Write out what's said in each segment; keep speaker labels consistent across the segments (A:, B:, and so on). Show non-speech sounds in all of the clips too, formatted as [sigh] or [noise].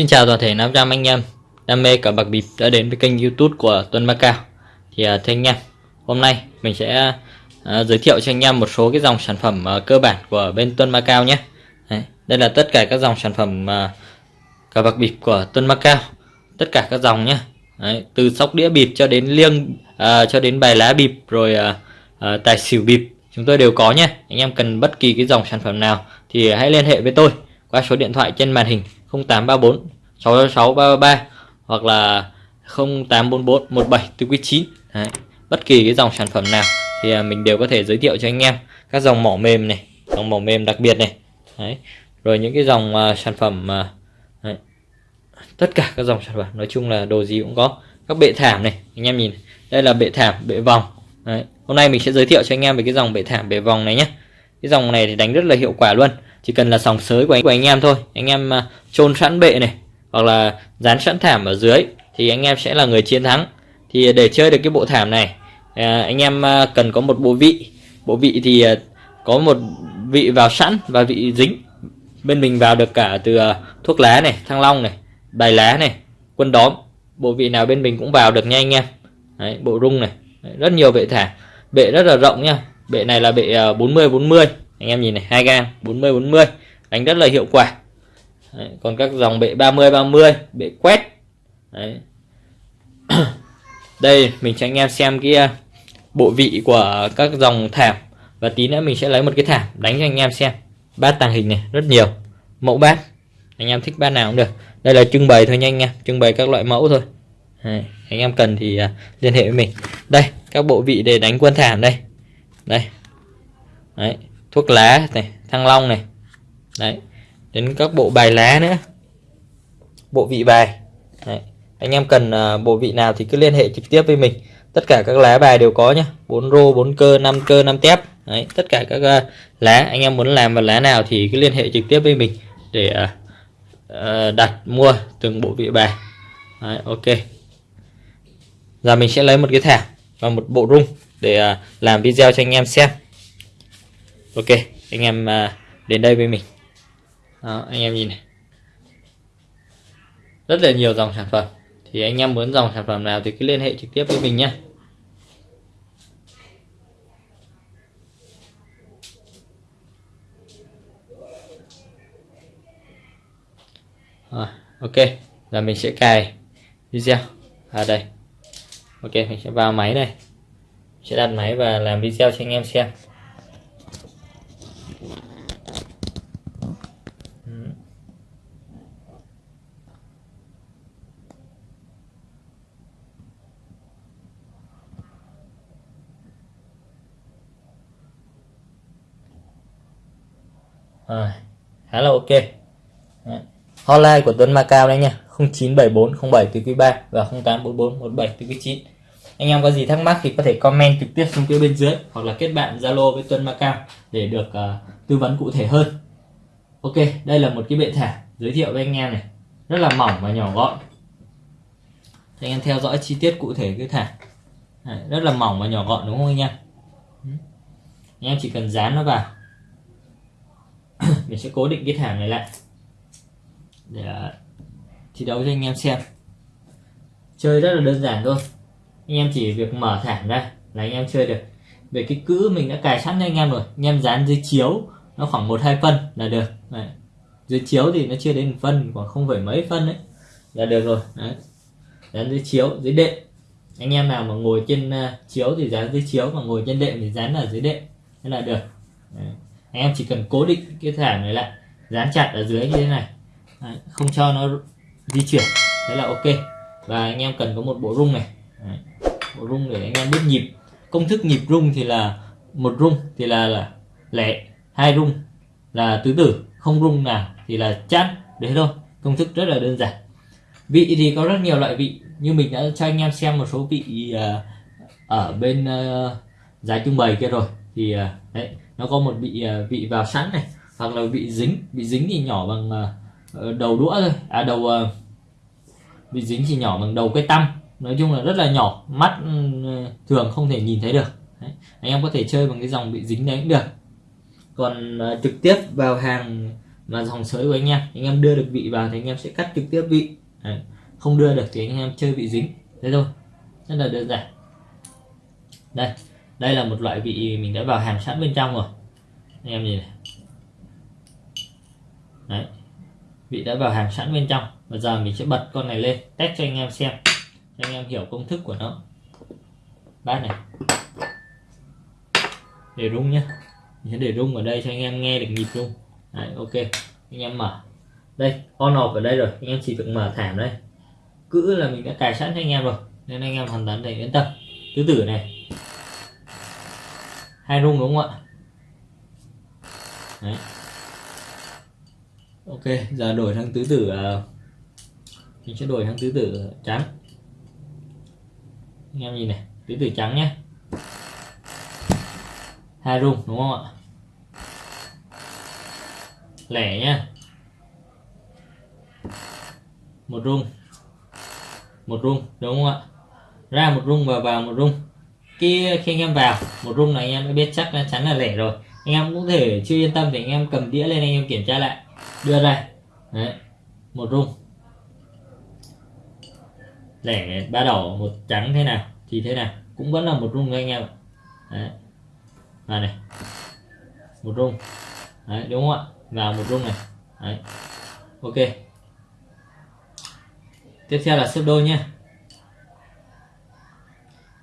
A: Xin chào toàn thể 500 anh em. Đam mê cờ bạc bịp đã đến với kênh youtube của Tuấn Macao Thì uh, thưa anh em, hôm nay mình sẽ uh, giới thiệu cho anh em một số cái dòng sản phẩm uh, cơ bản của bên Tuấn Macao nhé. Đấy, Đây là tất cả các dòng sản phẩm uh, cờ bạc bịp của Tuấn Macao Tất cả các dòng nhé. Đấy, Từ sóc đĩa bịp cho đến liêng uh, cho đến bài lá bịp rồi uh, uh, tài xỉu bịp chúng tôi đều có nhé. Anh em cần bất kỳ cái dòng sản phẩm nào thì hãy liên hệ với tôi qua số điện thoại trên màn hình 0834 666 333 hoặc là 0844 17 9 Đấy. bất kỳ cái dòng sản phẩm nào thì à, mình đều có thể giới thiệu cho anh em các dòng mỏ mềm này dòng mỏ mềm đặc biệt này Đấy. rồi những cái dòng uh, sản phẩm uh, Đấy. tất cả các dòng sản phẩm nói chung là đồ gì cũng có các bệ thảm này anh em nhìn đây là bệ thảm bệ vòng Đấy. hôm nay mình sẽ giới thiệu cho anh em về cái dòng bệ thảm bệ vòng này nhé cái dòng này thì đánh rất là hiệu quả luôn chỉ cần là sòng sới của anh, của anh em thôi. Anh em à, chôn sẵn bệ này hoặc là dán sẵn thảm ở dưới thì anh em sẽ là người chiến thắng. Thì à, để chơi được cái bộ thảm này à, anh em cần có một bộ vị. Bộ vị thì có một vị vào sẵn và vị dính. Bên mình vào được cả từ thuốc lá này thăng long này bài lá này quân đóm. Bộ vị nào bên mình cũng vào được nha anh em. Đấy, bộ rung này. Đấy, rất nhiều bệ thảm. Bệ rất là rộng nha. Bệ này là bệ 40 40 anh em nhìn này hai gang 40 40 đánh rất là hiệu quả. Đấy, còn các dòng bệ 30 30 bệ quét. Đấy. [coughs] đây mình cho anh em xem cái à, bộ vị của các dòng thảm. Và tí nữa mình sẽ lấy một cái thảm đánh cho anh em xem. Bát tàng hình này rất nhiều. Mẫu bát. Anh em thích bát nào cũng được. Đây là trưng bày thôi nhanh nha trưng bày các loại mẫu thôi. Đấy, anh em cần thì uh, liên hệ với mình. Đây các bộ vị để đánh quân thảm đây. Đây. Đấy, thuốc lá này thăng long này. Đấy đến các bộ bài lá nữa. Bộ vị bài. Đấy. anh em cần uh, bộ vị nào thì cứ liên hệ trực tiếp với mình. Tất cả các lá bài đều có nhá. Bốn rô bốn cơ năm cơ năm tép. Đấy tất cả các uh, lá anh em muốn làm vào lá nào thì cứ liên hệ trực tiếp với mình để uh, uh, đặt mua từng bộ vị bài. Đấy, ok. Giờ mình sẽ lấy một cái thảm và một bộ rung để uh, làm video cho anh em xem ok anh em à, đến đây với mình. Đó, anh em nhìn này. Rất là nhiều dòng sản phẩm. Thì anh em muốn dòng sản phẩm nào thì cứ liên hệ trực tiếp với mình nhé ok. Giờ mình sẽ cài video. À đây. Ok mình sẽ vào máy này. Sẽ đặt máy và làm video cho anh em xem. Ừ. Rồi, khá là ok. Đấy. hotline của Tuấn Macau đấy nha. 0974 07 từ quý 3 và 0844 17 từ quý 9 anh em có gì thắc mắc thì có thể comment trực tiếp xuống phía bên dưới hoặc là kết bạn Zalo với tuân macau để được uh, tư vấn cụ thể hơn. Ok đây là một cái bệ thả giới thiệu với anh em này. Rất là mỏng và nhỏ gọn. Thì anh em theo dõi chi tiết cụ thể cái thả. Đấy, rất là mỏng và nhỏ gọn đúng không anh em? Anh em chỉ cần dán nó vào. [coughs] Mình sẽ cố định cái thảm này lại. Để ờ, thi đấu cho anh em xem. Chơi rất là đơn giản thôi anh em chỉ việc mở thảm ra là anh em chơi được. Về cái cữ mình đã cài sẵn cho anh em rồi. Anh em dán dưới chiếu nó khoảng một hai phân là được. Đấy. dưới chiếu thì nó chưa đến phân khoảng không phải mấy phân đấy là được rồi. Đấy. dán dưới chiếu dưới đệm. Anh em nào mà ngồi trên uh, chiếu thì dán dưới chiếu mà ngồi trên đệm thì dán ở dưới đệm thế là được. Đấy. Anh em chỉ cần cố định cái thảm này lại dán chặt ở dưới như thế này. Đấy, không cho nó di chuyển thế là ok. Và anh em cần có một bộ rung này. Đấy, rung để anh em biết. Nhịp công thức nhịp rung thì là một rung thì là là lẻ hai rung là tứ tử không rung nào thì là chát đấy thôi. Công thức rất là đơn giản. Vị thì có rất nhiều loại vị như mình đã cho anh em xem một số vị uh, ở bên uh, giá trưng bày kia rồi. Thì uh, đấy nó có một vị vị vào sẵn này hoặc là vị dính bị dính thì nhỏ bằng đầu đũa thôi. À đầu bị dính thì nhỏ bằng đầu cái tăm nói chung là rất là nhỏ mắt ừ, thường không thể nhìn thấy được. Đấy. anh em có thể chơi bằng cái dòng bị dính đấy cũng được. Còn uh, trực tiếp vào hàng mà dòng sới của anh em anh em đưa được vị vào thì anh em sẽ cắt trực tiếp vị. Đấy. không đưa được thì anh em chơi bị dính. Thế thôi rất là đơn giản. Đây đây là một loại vị mình đã vào hàng sẵn bên trong rồi. Anh em nhìn này. Đấy vị đã vào hàng sẵn bên trong. Bây giờ mình sẽ bật con này lên test cho anh em xem cho anh em hiểu công thức của nó. Bát này. Để rung nhé sẽ để rung ở đây cho anh em nghe được nhịp rung. Đấy ok. Anh em mở. Đây on off ở đây rồi. Anh em chỉ việc mở thảm đây. Cữ là mình đã cài sẵn cho anh em rồi. Nên anh em hoàn toàn thể yên tâm. Tứ tử này. Hai rung đúng không ạ? Đấy. Ok giờ đổi sang tứ tử uh, mình sẽ đổi sang tứ tử trắng anh em nhìn này tứ tử trắng nhé hai rung đúng không ạ? Lẻ nhá. Một rung một rung đúng không ạ? Ra một rung và vào một rung khi khi anh em vào một rung này, anh em đã biết chắc là chắn là lẻ rồi. Anh em cũng thể chưa yên tâm thì anh em cầm đĩa lên anh em kiểm tra lại. Đưa ra. Đấy. Một rung lẻ, ba đỏ, một trắng thế nào, thì thế nào. Cũng vẫn là một rung anh em đấy. Và này, một rung. Đấy, đúng không ạ? Vào một rung này. Đấy. Ok. Tiếp theo là sấp đôi nhé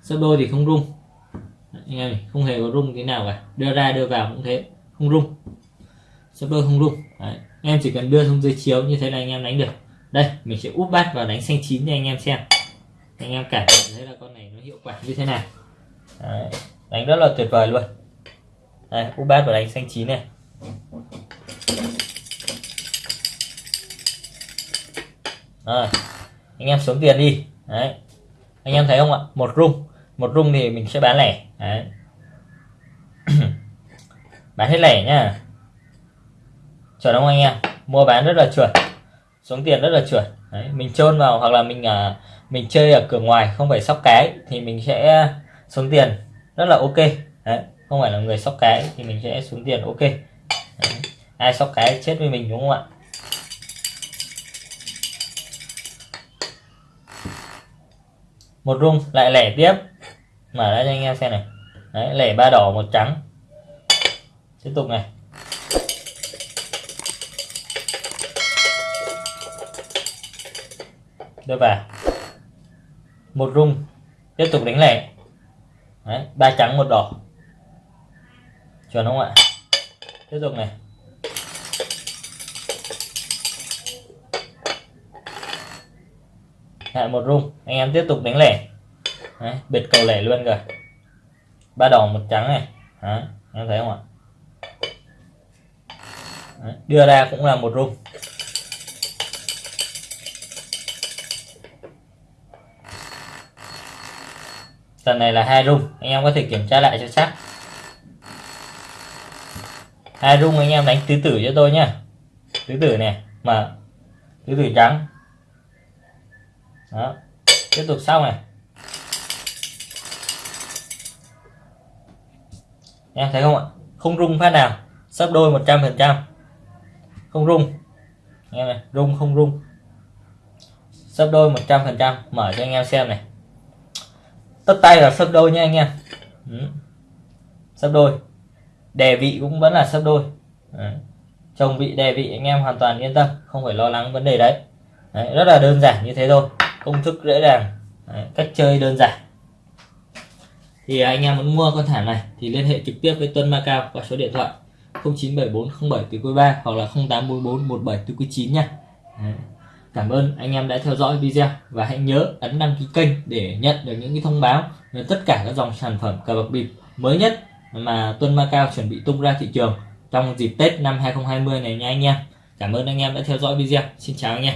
A: sấp đôi thì không rung. Anh em không hề có rung thế nào cả. Đưa ra, đưa vào cũng thế, không rung. Sấp đôi không rung. Đấy. em chỉ cần đưa xuống dưới chiếu như thế là anh em đánh được đây, mình sẽ úp bát vào đánh xanh chín cho anh em xem. Anh em cảm nhận thấy là con này nó hiệu quả như thế nào. Đấy. đánh rất là tuyệt vời luôn. Đây, úp bát vào đánh xanh chín này. Rồi, anh em xuống tiền đi. Đấy, anh em thấy không ạ? Một rung một rung thì mình sẽ bán lẻ. Đấy. [clears throat] Bán hết lẻ nhá. Chuẩn không anh em? Mua bán rất là chuẩn xuống tiền rất là chuẩn. Đấy, mình chôn vào hoặc là mình à, mình chơi ở cửa ngoài không phải sóc cái thì mình sẽ xuống tiền. Rất là ok. Đấy, không phải là người sóc cái thì mình sẽ xuống tiền ok. Đấy. ai sóc cái chết với mình đúng không ạ? Một rung lại lẻ tiếp. Mở ra cho anh em xem này. Đấy lẻ ba đỏ một trắng. Tiếp tục này. Đưa vào. Một rung. Tiếp tục đánh lẻ. Đấy ba trắng một đỏ. Chuẩn không ạ? Tiếp tục này. Lại một rung. Anh em tiếp tục đánh lẻ. Đấy, biệt cầu lẻ luôn rồi ba đỏ một trắng này. Đấy, em thấy không ạ? Đấy, đưa ra cũng là một rung. Lần này là hai rung anh em có thể kiểm tra lại cho chắc. Hai rung anh em đánh tứ tử cho tôi nhá. Tứ tử này, mà tứ tử trắng. Đó. Tiếp tục sau này. Em thấy không ạ? Không rung phát nào. Sắp đôi 100 phần trăm. Không rung em này rung không rung sắp đôi 100 phần trăm. Mở cho anh em xem này tất tay là sấp đôi nha anh em. Ừ. đôi. Đề vị cũng vẫn là sấp đôi. Đấy. chồng vị đề vị anh em hoàn toàn yên tâm không phải lo lắng vấn đề đấy, đấy rất là đơn giản như thế thôi công thức dễ dàng. Đấy, cách chơi đơn giản. Thì anh em muốn mua con thảm này thì liên hệ trực tiếp với Tuân Macao qua số điện thoại 097407 từ quý 3 hoặc là 0844 17 từ quý 9 nha. Đấy. Cảm ơn anh em đã theo dõi video và hãy nhớ ấn đăng ký kênh để nhận được những cái thông báo về tất cả các dòng sản phẩm cờ bạc bịp mới nhất mà Tuân Macao chuẩn bị tung ra thị trường trong dịp Tết năm 2020 này nha anh em. Cảm ơn anh em đã theo dõi video. Xin chào anh em.